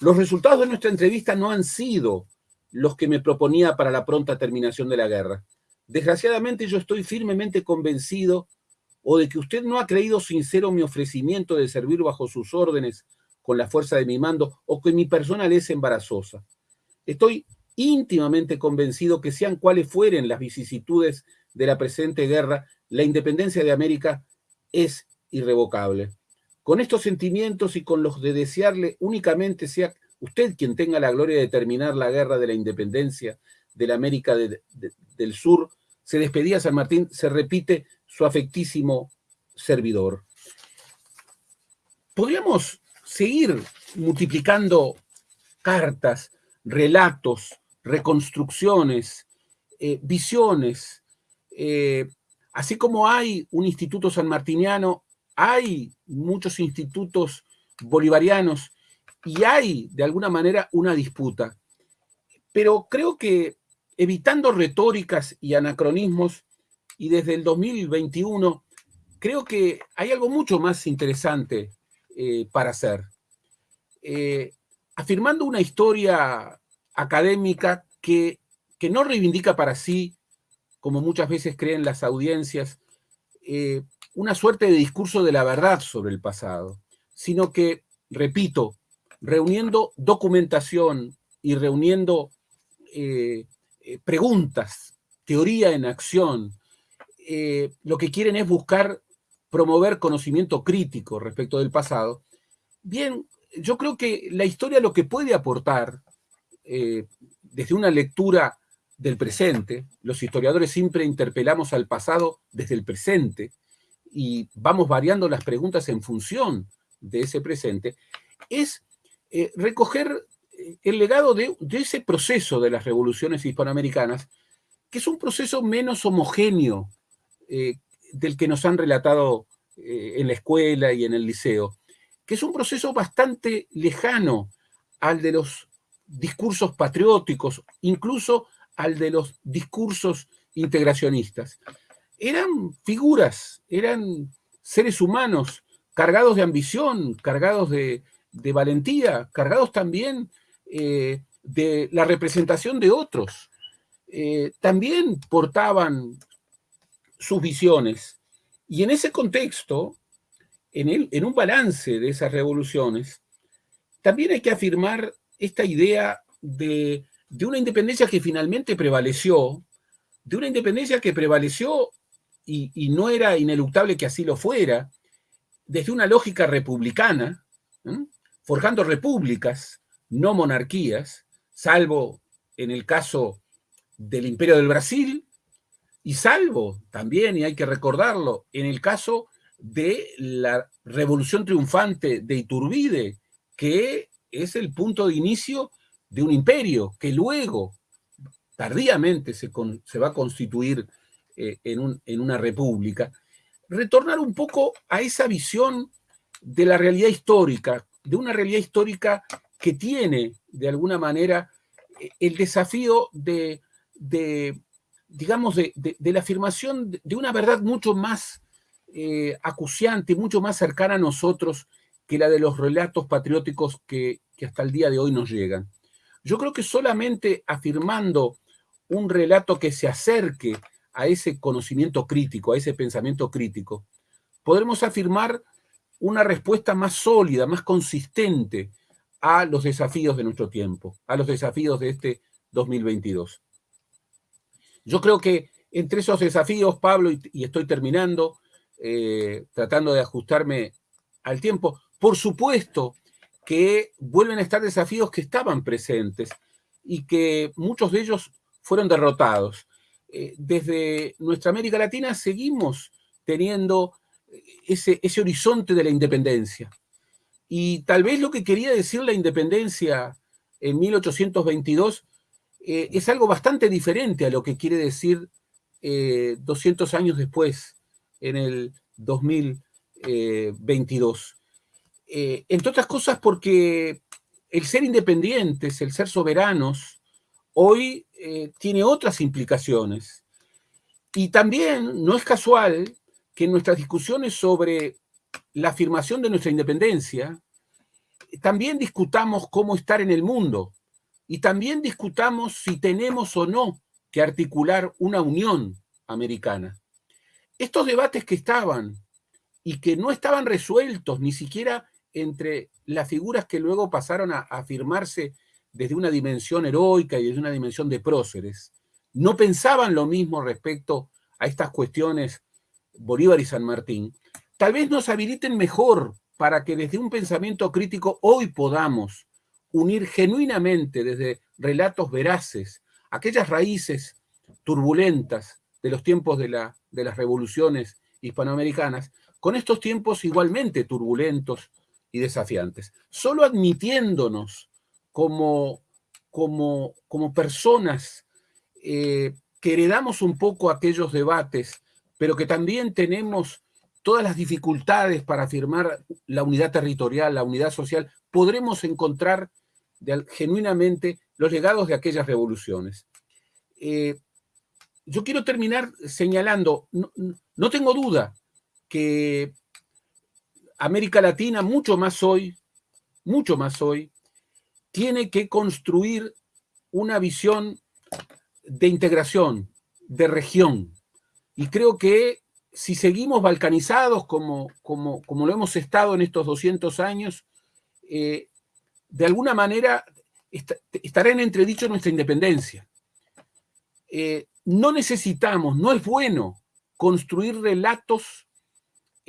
los resultados de nuestra entrevista no han sido los que me proponía para la pronta terminación de la guerra. Desgraciadamente yo estoy firmemente convencido o de que usted no ha creído sincero mi ofrecimiento de servir bajo sus órdenes con la fuerza de mi mando o que mi persona le es embarazosa. Estoy íntimamente convencido que sean cuales fueren las vicisitudes de la presente guerra, la independencia de América es irrevocable. Con estos sentimientos y con los de desearle únicamente sea usted quien tenga la gloria de terminar la guerra de la independencia de la América del Sur, se despedía San Martín, se repite su afectísimo servidor. Podríamos seguir multiplicando cartas, relatos, reconstrucciones, eh, visiones. Eh, así como hay un instituto sanmartiniano, hay muchos institutos bolivarianos y hay, de alguna manera, una disputa. Pero creo que evitando retóricas y anacronismos, y desde el 2021, creo que hay algo mucho más interesante eh, para hacer. Eh, afirmando una historia académica que, que, no reivindica para sí, como muchas veces creen las audiencias, eh, una suerte de discurso de la verdad sobre el pasado, sino que, repito, reuniendo documentación y reuniendo eh, eh, preguntas, teoría en acción, lo que quieren es buscar promover conocimiento crítico respecto del pasado. Bien, yo creo que la historia lo que puede aportar desde una lectura del presente, los historiadores siempre interpelamos al pasado desde el presente, y vamos variando las preguntas en función de ese presente, es eh, recoger eh, el legado de, ese proceso de las revoluciones hispanoamericanas, que es un proceso menos homogéneo eh, del que nos han relatado en la escuela y en el liceo, que es un proceso bastante lejano al de los discursos patrióticos, incluso al de los discursos integracionistas eran figuras, eran seres humanos cargados de ambición, cargados de, valentía, cargados también eh, de la representación de otros. Eh, también portaban sus visiones. Y en ese contexto, en, en un balance de esas revoluciones, también hay que afirmar esta idea de, de una independencia que finalmente prevaleció, de una independencia que prevaleció y, no era ineluctable que así lo fuera, desde una lógica republicana, forjando repúblicas, no monarquías, salvo en el caso del Imperio del Brasil, y salvo también, y hay que recordarlo, en el caso de la revolución triunfante de Iturbide, que es el punto de inicio de un imperio que luego, tardíamente, se, va a constituir eh, en, en una república. Retornar un poco a esa visión de la realidad histórica, de una realidad histórica que tiene, de alguna manera, eh, el desafío de, digamos, de, la afirmación de una verdad mucho más eh, acuciante, mucho más cercana a nosotros que la de los relatos patrióticos que, que hasta el día de hoy nos llegan. Yo creo que solamente afirmando un relato que se acerque a ese conocimiento crítico, a ese pensamiento crítico, podremos afirmar una respuesta más sólida, más consistente a los desafíos de nuestro tiempo, a los desafíos de este 2022. Yo creo que entre esos desafíos, Pablo, y, estoy terminando, eh, tratando de ajustarme al tiempo, por supuesto que vuelven a estar desafíos que estaban presentes y que muchos de ellos fueron derrotados. Eh, desde nuestra América Latina seguimos teniendo ese, ese horizonte de la independencia. Y tal vez lo que quería decir la independencia en 1822 eh, es algo bastante diferente a lo que quiere decir 200 eh, años después, en el 2022. Eh, entre otras cosas porque el ser independientes, el ser soberanos, hoy tiene otras implicaciones. Y también no es casual que en nuestras discusiones sobre la afirmación de nuestra independencia, también discutamos cómo estar en el mundo y también discutamos si tenemos o no que articular una unión americana. Estos debates que estaban y que no estaban resueltos ni siquiera entre las figuras que luego pasaron a afirmarse desde una dimensión heroica y desde una dimensión de próceres, no pensaban lo mismo respecto a estas cuestiones Bolívar y San Martín, tal vez nos habiliten mejor para que desde un pensamiento crítico hoy podamos unir genuinamente desde relatos veraces aquellas raíces turbulentas de los tiempos de, la, de las revoluciones hispanoamericanas con estos tiempos igualmente turbulentos y desafiantes. Solo admitiéndonos como, como, como personas eh, que heredamos un poco aquellos debates, pero que también tenemos todas las dificultades para afirmar la unidad territorial, la unidad social, podremos encontrar genuinamente los legados de aquellas revoluciones. Eh, yo quiero terminar señalando, no, tengo duda que América Latina, mucho más hoy, mucho más hoy, tiene que construir una visión de integración, de región. Y creo que si seguimos balcanizados como, como, como lo hemos estado en estos 200 años, eh, de alguna manera estará en entredicho nuestra independencia. Eh, no necesitamos, no es bueno construir relatos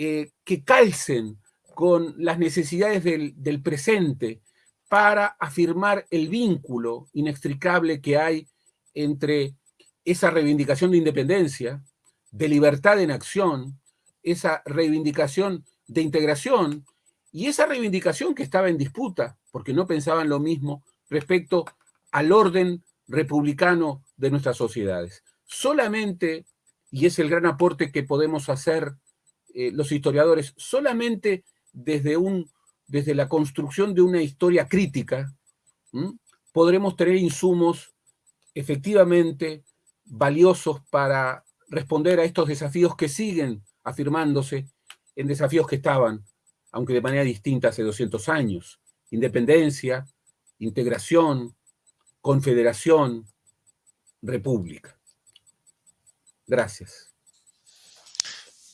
eh, que calcen con las necesidades del, del presente para afirmar el vínculo inextricable que hay entre esa reivindicación de independencia de libertad en acción, esa reivindicación de integración y esa reivindicación que estaba en disputa, porque no pensaban lo mismo respecto al orden republicano de nuestras sociedades. Solamente, y es el gran aporte que podemos hacer eh, los historiadores, solamente desde, un, desde la construcción de una historia crítica, podremos tener insumos efectivamente valiosos para responder a estos desafíos que siguen afirmándose en desafíos que estaban, aunque de manera distinta hace 200 años. Independencia, integración, confederación, república. Gracias.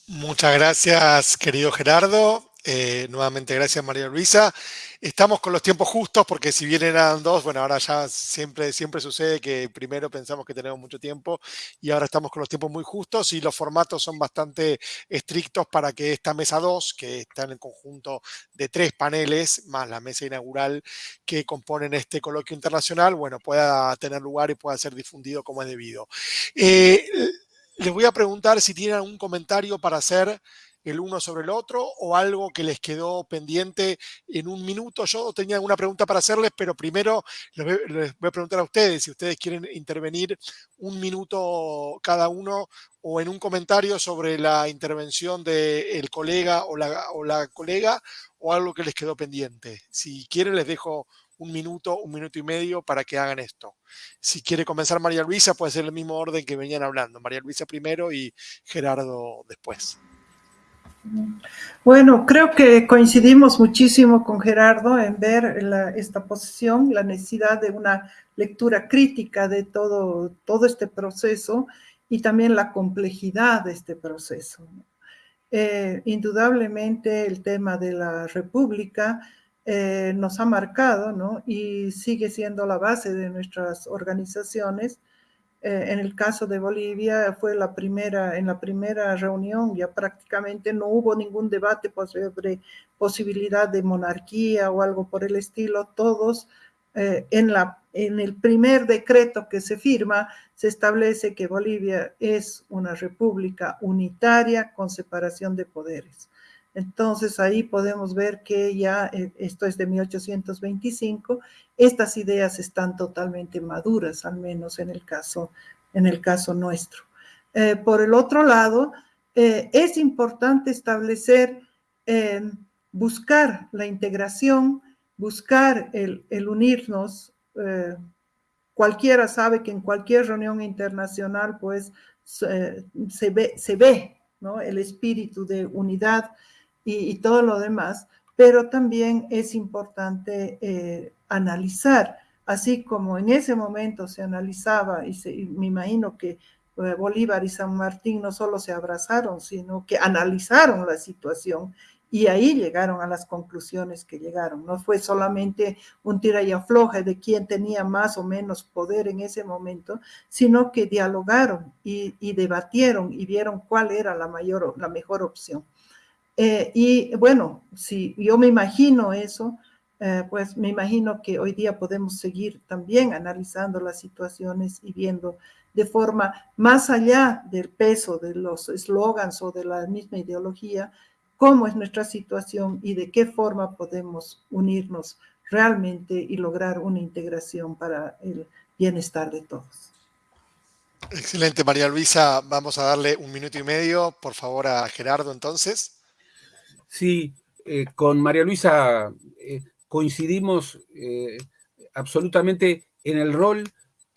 Muchas gracias, querido Gerardo. Eh, nuevamente, gracias María Luisa. Estamos con los tiempos justos porque si bien eran dos, bueno, ahora ya siempre, siempre sucede que primero pensamos que tenemos mucho tiempo y ahora estamos con los tiempos muy justos y los formatos son bastante estrictos para que esta mesa 2, que está en el conjunto de tres paneles, más la mesa inaugural que componen este coloquio internacional, bueno, pueda tener lugar y pueda ser difundido como es debido. Eh, les voy a preguntar si tienen algún comentario para hacer el uno sobre el otro o algo que les quedó pendiente en un minuto. Yo tenía una pregunta para hacerles, pero primero les voy, a preguntar a ustedes si ustedes quieren intervenir un minuto cada uno o en un comentario sobre la intervención del colega o la, o la colega o algo que les quedó pendiente. Si quieren les dejo un minuto, un minuto y medio para que hagan esto. Si quiere comenzar María Luisa, puede ser el mismo orden que venían hablando. María Luisa primero y Gerardo después. Bueno, creo que coincidimos muchísimo con Gerardo en ver esta posición, la necesidad de una lectura crítica de todo, todo este proceso y también la complejidad de este proceso. Eh, indudablemente el tema de la república eh, nos ha marcado ¿no? y sigue siendo la base de nuestras organizaciones. Eh, en el caso de Bolivia fue la primera, en la primera reunión ya prácticamente no hubo ningún debate sobre posibilidad de monarquía o algo por el estilo, todos eh, en, la, en el primer decreto que se firma se establece que Bolivia es una república unitaria con separación de poderes. Entonces ahí podemos ver que ya, eh, esto es de 1825, estas ideas están totalmente maduras, al menos en el caso, en el caso nuestro. Eh, por el otro lado, eh, es importante establecer, buscar la integración, buscar el, unirnos. cualquiera sabe que en cualquier reunión internacional, pues, se ve, se ve ¿no? el espíritu de unidad, y, todo lo demás, pero también es importante eh, analizar, así como en ese momento se analizaba, y, me imagino que eh, Bolívar y San Martín no solo se abrazaron, sino que analizaron la situación y ahí llegaron a las conclusiones que llegaron. No fue solamente un tira y afloje de quién tenía más o menos poder en ese momento, sino que dialogaron y, y debatieron y vieron cuál era la, mayor, la mejor opción. Eh, y bueno, si yo me imagino eso, eh, pues me imagino que hoy día podemos seguir también analizando las situaciones y viendo de forma más allá del peso de los eslogans o de la misma ideología, cómo es nuestra situación y de qué forma podemos unirnos realmente y lograr una integración para el bienestar de todos. Excelente, María Luisa. Vamos a darle un minuto y medio, por favor, a Gerardo entonces. Sí, eh, con María Luisa eh, coincidimos eh, absolutamente en el rol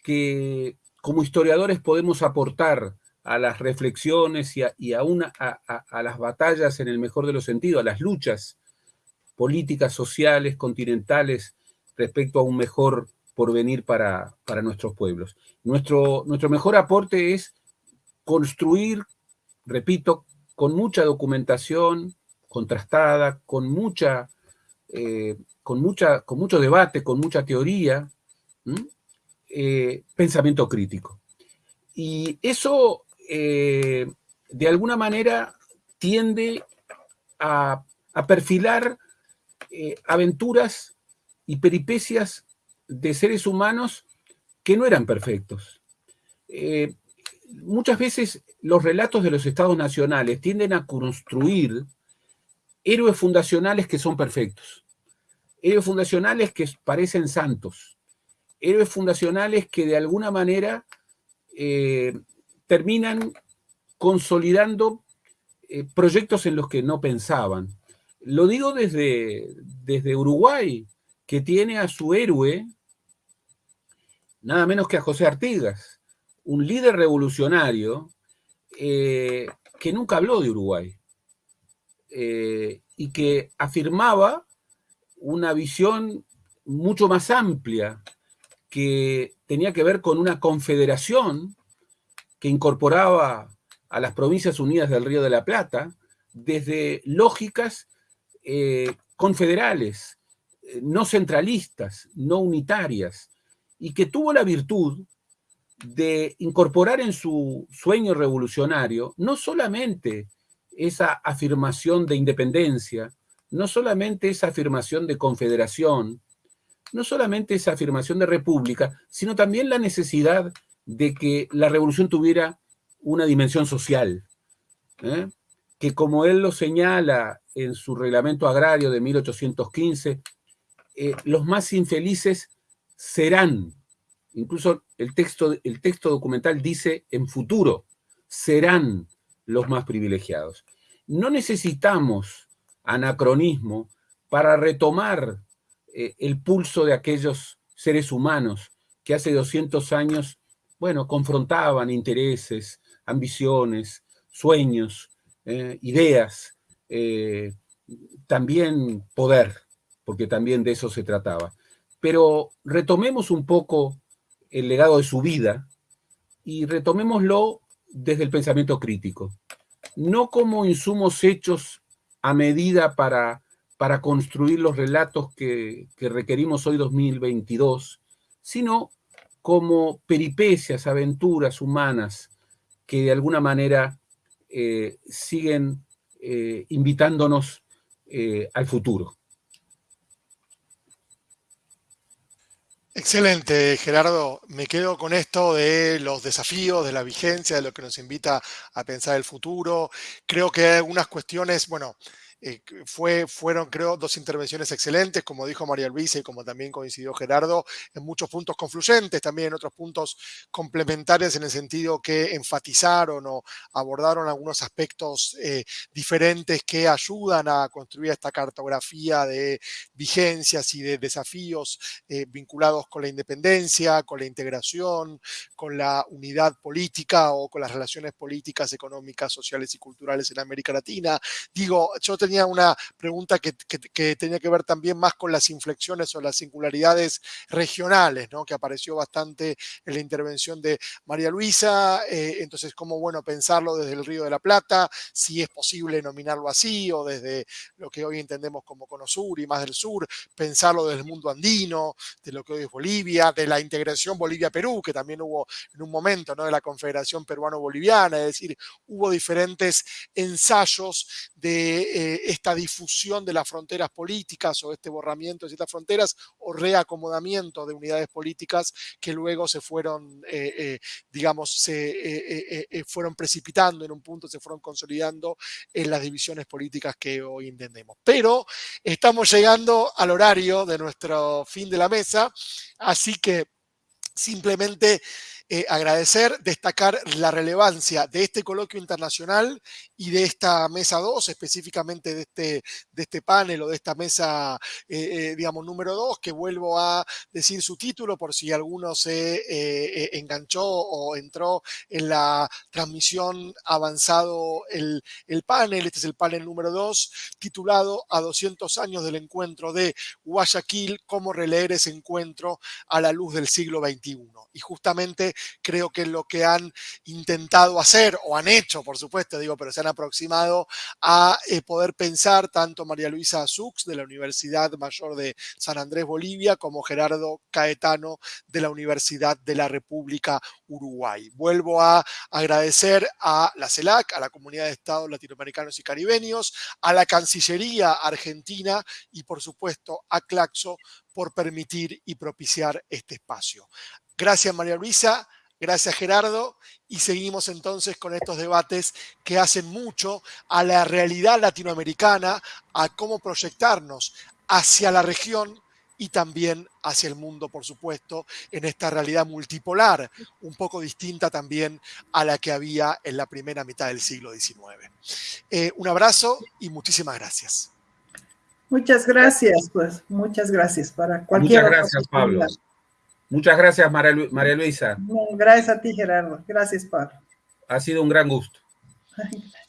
que como historiadores podemos aportar a las reflexiones y, a, a, las batallas en el mejor de los sentidos, a las luchas políticas, sociales, continentales, respecto a un mejor porvenir para, para nuestros pueblos. Nuestro, nuestro mejor aporte es construir, repito, con mucha documentación, contrastada, con mucha, eh, con mucha, con mucho debate, con mucha teoría, eh, pensamiento crítico. Y eso, eh, de alguna manera, tiende a, perfilar aventuras y peripecias de seres humanos que no eran perfectos. muchas veces los relatos de los estados nacionales tienden a construir héroes fundacionales que son perfectos, héroes fundacionales que parecen santos, héroes fundacionales que de alguna manera eh, terminan consolidando eh, proyectos en los que no pensaban. Lo digo desde, desde Uruguay, que tiene a su héroe, nada menos que a José Artigas, un líder revolucionario eh, que nunca habló de Uruguay. Eh, y que afirmaba una visión mucho más amplia que tenía que ver con una confederación que incorporaba a las provincias unidas del Río de la Plata desde lógicas eh, confederales, eh, no centralistas, no unitarias, y que tuvo la virtud de incorporar en su sueño revolucionario no solamente esa afirmación de independencia, no solamente esa afirmación de confederación, no solamente esa afirmación de república, sino también la necesidad de que la revolución tuviera una dimensión social. ¿eh? que como él lo señala en su reglamento agrario de 1815, eh, los más infelices serán, incluso el texto, el texto documental dice en futuro, serán los más privilegiados. No necesitamos anacronismo para retomar eh, el pulso de aquellos seres humanos que hace 200 años, bueno, confrontaban intereses, ambiciones, sueños, eh, ideas, eh, también poder, porque también de eso se trataba. Pero retomemos un poco el legado de su vida y retomémoslo desde el pensamiento crítico, no como insumos hechos a medida para, para construir los relatos que, que requerimos hoy 2022, sino como peripecias, aventuras humanas que de alguna manera eh, siguen eh, invitándonos eh, al futuro. Excelente, Gerardo. Me quedo con esto de los desafíos, de la vigencia, de lo que nos invita a pensar el futuro. Creo que hay algunas cuestiones, bueno, eh, fue, fueron, creo, dos intervenciones excelentes, como dijo María Luisa y como también coincidió Gerardo, en muchos puntos confluyentes, también en otros puntos complementarios en el sentido que enfatizaron o abordaron algunos aspectos eh, diferentes que ayudan a construir esta cartografía de vigencias y de desafíos eh, vinculados con la independencia, con la integración, con la unidad política o con las relaciones políticas, económicas, sociales y culturales en América Latina. Digo, yo te tenía una pregunta que, tenía que ver también más con las inflexiones o las singularidades regionales, ¿no? que apareció bastante en la intervención de María Luisa. Eh, entonces, cómo bueno pensarlo desde el Río de la Plata, si es posible nominarlo así, o desde lo que hoy entendemos como Cono Sur y más del sur, pensarlo desde el mundo andino, de lo que hoy es Bolivia, de la integración Bolivia-Perú, que también hubo en un momento, ¿no? de la Confederación Peruano-Boliviana, es decir, hubo diferentes ensayos de eh, esta difusión de las fronteras políticas o este borramiento de ciertas fronteras o reacomodamiento de unidades políticas que luego se fueron, eh, eh, digamos, se eh, fueron precipitando en un punto, se fueron consolidando en las divisiones políticas que hoy entendemos. Pero estamos llegando al horario de nuestro fin de la mesa, así que simplemente agradecer, destacar la relevancia de este coloquio internacional y de esta mesa 2, específicamente de este, de este panel o de esta mesa, eh, eh, digamos, número 2, que vuelvo a decir su título por si alguno se enganchó o entró en la transmisión avanzado el, el panel. Este es el panel número 2, titulado A 200 años del encuentro de Guayaquil, cómo releer ese encuentro a la luz del siglo XXI. Y justamente creo que lo que han intentado hacer o han hecho, por supuesto, digo, pero se han aproximado a eh, poder pensar tanto María Luisa Sux de la Universidad Mayor de San Andrés, Bolivia, como Gerardo Caetano de la Universidad de la República Uruguay. Vuelvo a agradecer a la CELAC, a la Comunidad de Estados Latinoamericanos y Caribeños, a la Cancillería Argentina y, por supuesto, a Claxo por permitir y propiciar este espacio. Gracias, María Luisa. Gracias, Gerardo. Y seguimos entonces con estos debates que hacen mucho a la realidad latinoamericana, a cómo proyectarnos hacia la región y también hacia el mundo, por supuesto, en esta realidad multipolar, un poco distinta también a la que había en la primera mitad del siglo XIX. Eh, un abrazo y muchísimas gracias. Muchas gracias, pues muchas gracias para cualquier. Muchas gracias, Pablo. Muchas gracias, María, Luisa. gracias a ti, Gerardo. Gracias, Pablo. Ha sido un gran gusto.